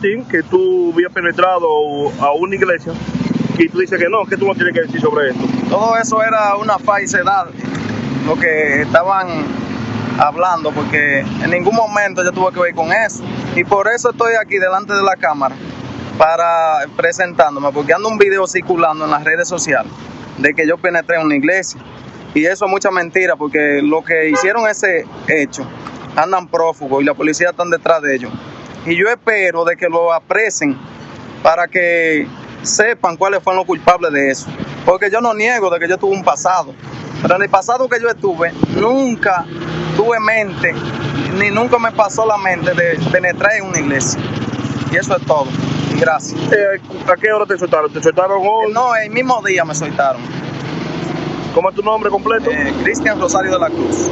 que tú habías penetrado a una iglesia y tú dices que no, ¿qué tú no tienes que decir sobre esto? Todo eso era una falsedad, lo que estaban hablando, porque en ningún momento yo tuve que ver con eso. Y por eso estoy aquí delante de la cámara para presentándome, porque ando un video circulando en las redes sociales de que yo penetré en una iglesia. Y eso es mucha mentira, porque lo que hicieron ese hecho andan prófugos y la policía están detrás de ellos. Y yo espero de que lo apresen para que sepan cuáles fueron los culpables de eso. Porque yo no niego de que yo tuve un pasado. Pero en el pasado que yo estuve, nunca tuve mente, ni nunca me pasó la mente de penetrar en una iglesia. Y eso es todo. Gracias. Eh, ¿A qué hora te soltaron? ¿Te soltaron hoy? No, el mismo día me soltaron. ¿Cómo es tu nombre completo? Eh, Cristian Rosario de la Cruz.